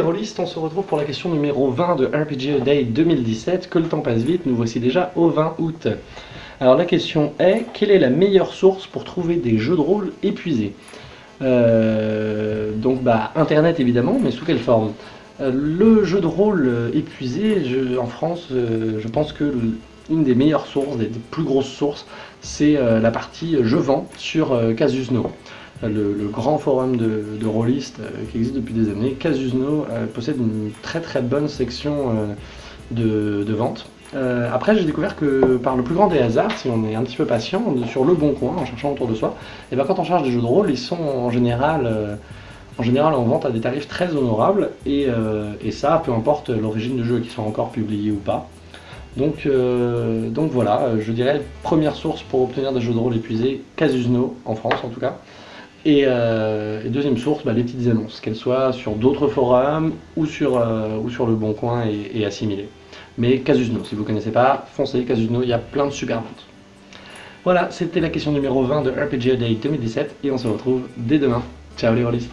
rôlistes, on se retrouve pour la question numéro 20 de RPG Day 2017. Que le temps passe vite, nous voici déjà au 20 août. Alors la question est, quelle est la meilleure source pour trouver des jeux de rôle épuisés? Euh, Donc bah internet évidemment, mais sous quelle forme? Euh, Le jeu de rôle épuisé, en France, euh, je pense que une des meilleures sources, des, plus grosses sources, c'est la partie je vends sur Casusno le, grand forum de, rôlistes euh, qui existe depuis des années, Casusno euh, possède une très très bonne section euh, de, vente. après, j'ai découvert que par le plus grand des hasards, si on est un petit peu patient, sur le bon coin, en cherchant autour de soi, et ben quand on cherche des jeux de rôle, ils sont en général, en, général en vente à des tarifs très honorables, et, ça, peu importe l'origine de jeu, qu'ils soient encore publiés ou pas. Donc, donc voilà, je dirais première source pour obtenir des jeux de rôle épuisés, Casusno, en France en tout cas. Euh, et, deuxième source, bah, les petites annonces, qu'elles soient sur d'autres forums ou sur, euh, ou sur le Bon Coin et, assimilées. Mais Casusno, si vous ne connaissez pas, foncez Casusno, il y a plein de super ventes. Voilà, c'était la question numéro 20 de RPG Day 2017 et on se retrouve dès demain. Ciao les rôlistes